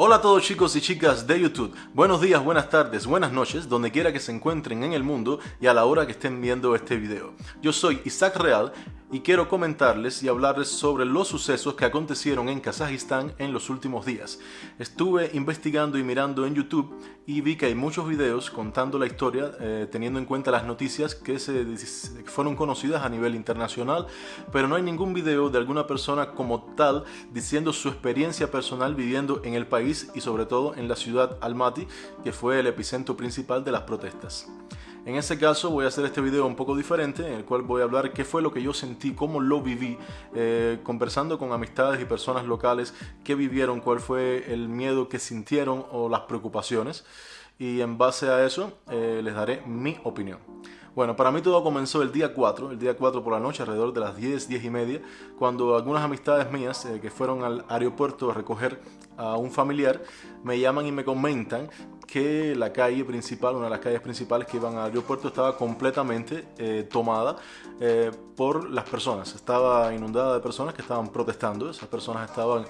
Hola a todos chicos y chicas de YouTube, buenos días, buenas tardes, buenas noches, donde quiera que se encuentren en el mundo y a la hora que estén viendo este video. Yo soy Isaac Real y quiero comentarles y hablarles sobre los sucesos que acontecieron en Kazajistán en los últimos días. Estuve investigando y mirando en YouTube y vi que hay muchos videos contando la historia eh, teniendo en cuenta las noticias que, se, fueron conocidas a nivel internacional, pero no hay ningún video de alguna persona como tal diciendo su experiencia personal viviendo en el país y sobre todo en la ciudad Almaty, que fue el epicentro principal de las protestas. En ese caso voy a hacer este video un poco diferente, en el cual voy a hablar qué fue lo que yo sentí, cómo lo viví, eh, conversando con amistades y personas locales que vivieron, cuál fue el miedo que sintieron o las preocupaciones. Y en base a eso eh, les daré mi opinión. Bueno, para mí todo comenzó el día 4, el día 4 por la noche, alrededor de las 10, 10 y media, cuando algunas amistades mías eh, que fueron al aeropuerto a recoger a un familiar me llaman y me comentan que la calle principal, una de las calles principales que iban al aeropuerto estaba completamente eh, tomada eh, por las personas. Estaba inundada de personas que estaban protestando, esas personas estaban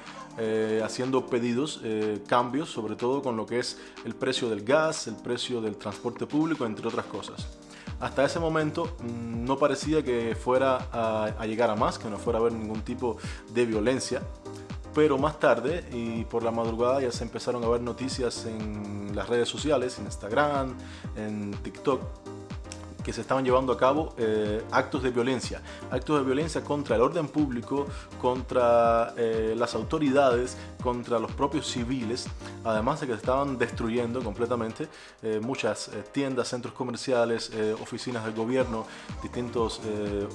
haciendo pedidos, cambios, sobre todo con lo que es el precio del gas, el precio del transporte público, entre otras cosas. Hasta ese momento mm, no parecía que fuera a, llegar a más, que no fuera a haber ningún tipo de violencia. Pero más tarde y por la madrugada ya se empezaron a ver noticias en las redes sociales, en Instagram, en TikTok, que se estaban llevando a cabo eh, actos de violencia, actos de violencia contra el orden público, contra eh, las autoridades, contra los propios civiles, además de que se estaban destruyendo completamente eh, muchas tiendas, centros comerciales, oficinas del gobierno, distintos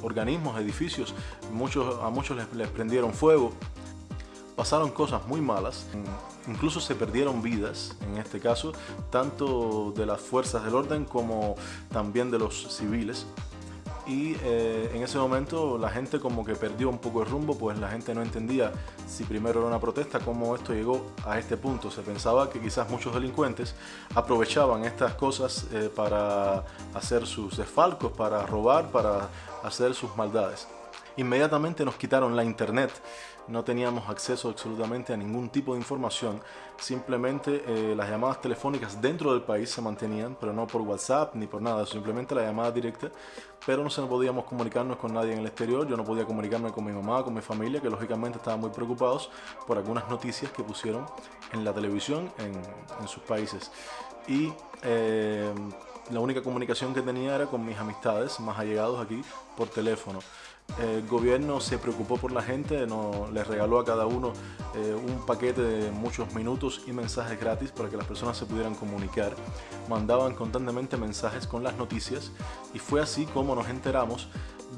organismos, edificios, muchos, a muchos les prendieron fuego pasaron cosas muy malas, incluso se perdieron vidas, en este caso, tanto de las fuerzas del orden como también de los civiles. Y eh, en ese momento la gente como que perdió un poco el rumbo, pues la gente no entendía si primero era una protesta, cómo esto llegó a este punto. Se pensaba que quizás muchos delincuentes aprovechaban estas cosas eh, para hacer sus desfalcos, para robar, para hacer sus maldades. Inmediatamente nos quitaron la internet. No teníamos acceso absolutamente a ningún tipo de información, simplemente eh, las llamadas telefónicas dentro del país se mantenían, pero no por WhatsApp ni por nada, simplemente la llamada directa, pero no se podíamos comunicarnos con nadie en el exterior, yo no podía comunicarme con mi mamá, con mi familia, que lógicamente estaban muy preocupados por algunas noticias que pusieron en la televisión en, sus países. Y eh, la única comunicación que tenía era con mis amistades más allegados aquí por teléfono. El gobierno se preocupó por la gente, no, les regaló a cada uno eh, un paquete de muchos minutos y mensajes gratis para que las personas se pudieran comunicar. Mandaban constantemente mensajes con las noticias y fue así como nos enteramos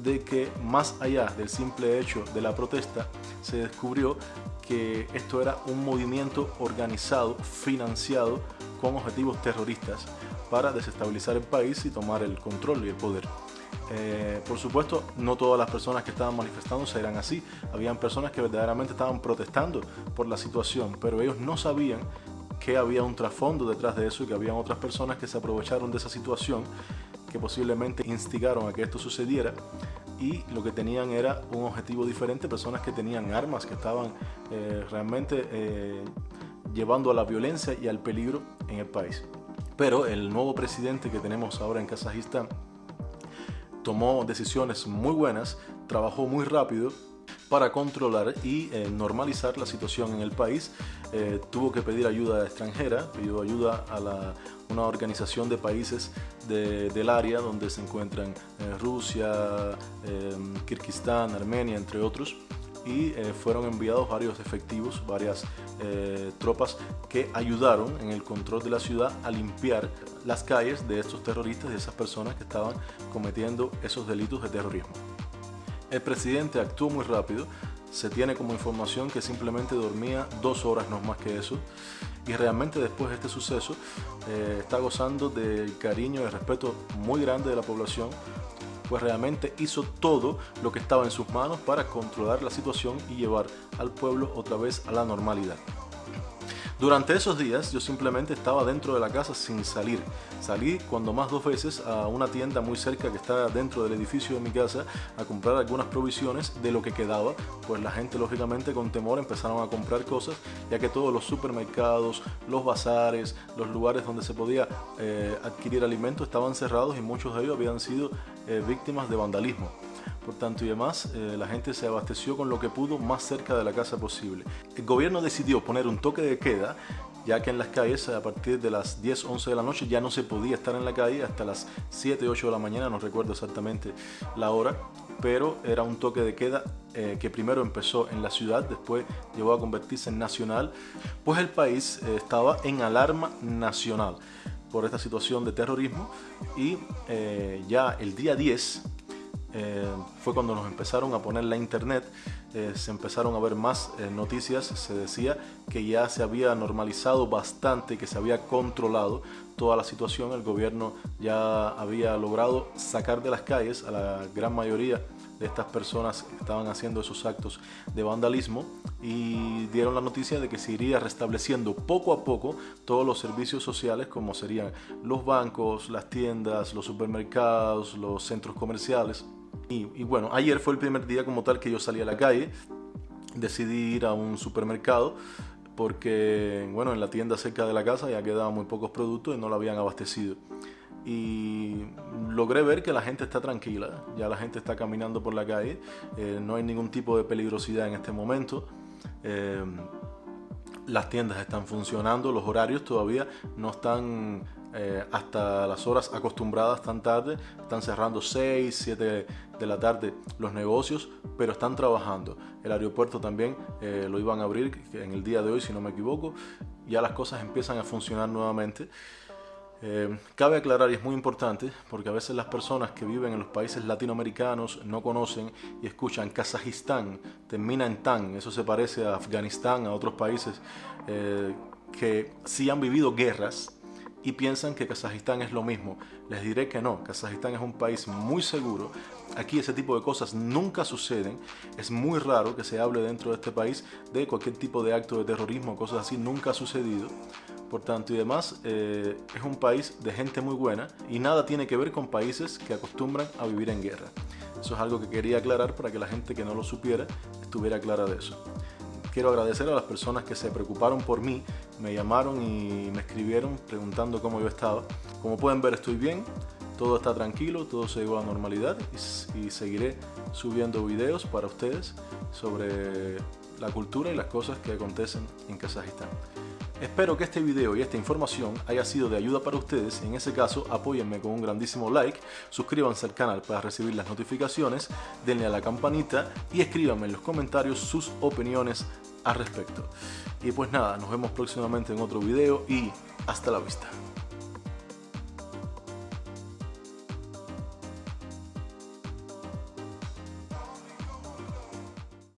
de que más allá del simple hecho de la protesta, se descubrió que esto era un movimiento organizado, financiado con objetivos terroristas para desestabilizar el país y tomar el control y el poder. Eh, por supuesto, no todas las personas que estaban manifestándose eran así. Habían personas que verdaderamente estaban protestando por la situación, pero ellos no sabían que había un trasfondo detrás de eso y que habían otras personas que se aprovecharon de esa situación, que posiblemente instigaron a que esto sucediera y lo que tenían era un objetivo diferente, personas que tenían armas, que estaban eh, realmente eh, llevando a la violencia y al peligro en el país. Pero el nuevo presidente que tenemos ahora en Kazajistán tomó decisiones muy buenas, trabajó muy rápido para controlar y eh, normalizar la situación en el país. Eh, tuvo que pedir ayuda extranjera, pidió ayuda a una organización de países del área donde se encuentran eh, Rusia, Kirguistán, Armenia, entre otros y eh, fueron enviados varios efectivos, varias eh, tropas que ayudaron en el control de la ciudad a limpiar las calles de estos terroristas, de esas personas que estaban cometiendo esos delitos de terrorismo. El presidente actuó muy rápido, se tiene como información que simplemente dormía dos horas, no más que eso, y realmente después de este suceso eh, está gozando del cariño y respeto muy grande de la población pues realmente hizo todo lo que estaba en sus manos para controlar la situación y llevar al pueblo otra vez a la normalidad. Durante esos días yo simplemente estaba dentro de la casa sin salir. Salí cuando más dos veces a una tienda muy cerca que está dentro del edificio de mi casa a comprar algunas provisiones de lo que quedaba, pues la gente lógicamente con temor empezaron a comprar cosas, ya que todos los supermercados, los bazares, los lugares donde se podía eh, adquirir alimentos estaban cerrados y muchos de ellos habían sido eh, víctimas de vandalismo por tanto y demás, eh, la gente se abasteció con lo que pudo más cerca de la casa posible. El gobierno decidió poner un toque de queda ya que en las calles a partir de las 10, 11 de la noche ya no se podía estar en la calle hasta las 7, 8 de la mañana, no recuerdo exactamente la hora, pero era un toque de queda eh, que primero empezó en la ciudad, después llegó a convertirse en nacional, pues el país eh, estaba en alarma nacional por esta situación de terrorismo y ya el día 10 eh, fue cuando nos empezaron a poner la internet, eh, se empezaron a ver más eh, noticias, se decía que ya se había normalizado bastante, que se había controlado toda la situación, el gobierno ya había logrado sacar de las calles a la gran mayoría de estas personas que estaban haciendo esos actos de vandalismo y dieron la noticia de que se iría restableciendo poco a poco todos los servicios sociales como serían los bancos, las tiendas, los supermercados, los centros comerciales y, bueno, ayer fue el primer día como tal que yo salí a la calle, decidí ir a un supermercado porque, bueno, en la tienda cerca de la casa ya quedaban muy pocos productos y no lo habían abastecido. Y logré ver que la gente está tranquila, ya la gente está caminando por la calle, eh, no hay ningún tipo de peligrosidad en este momento. Eh, las tiendas están funcionando, los horarios todavía no están eh, hasta las horas acostumbradas tan tarde, están cerrando 6, 7 de la tarde los negocios, pero están trabajando. El aeropuerto también eh, lo iban a abrir en el día de hoy, si no me equivoco, ya las cosas empiezan a funcionar nuevamente. Eh, cabe aclarar, y es muy importante, porque a veces las personas que viven en los países latinoamericanos no conocen y escuchan Kazajistán, termina en tan, eso se parece a Afganistán, a otros países que sí han vivido guerras y piensan que Kazajistán es lo mismo. Les diré que no, Kazajistán es un país muy seguro. Aquí ese tipo de cosas nunca suceden. Es muy raro que se hable dentro de este país de cualquier tipo de acto de terrorismo, cosas así, nunca ha sucedido por tanto y demás, eh, es un país de gente muy buena y nada tiene que ver con países que acostumbran a vivir en guerra. Eso es algo que quería aclarar para que la gente que no lo supiera estuviera clara de eso. Quiero agradecer a las personas que se preocuparon por mí, me llamaron y me escribieron preguntando cómo yo estaba. Como pueden ver estoy bien, todo está tranquilo, todo se llegó a normalidad y seguiré subiendo videos para ustedes sobre la cultura y las cosas que acontecen en Kazajistán. Espero que este video y esta información haya sido de ayuda para ustedes en ese caso apóyenme con un grandísimo like, suscríbanse al canal para recibir las notificaciones, denle a la campanita y escríbanme en los comentarios sus opiniones al respecto. Y pues nada, nos vemos próximamente en otro video y hasta la vista.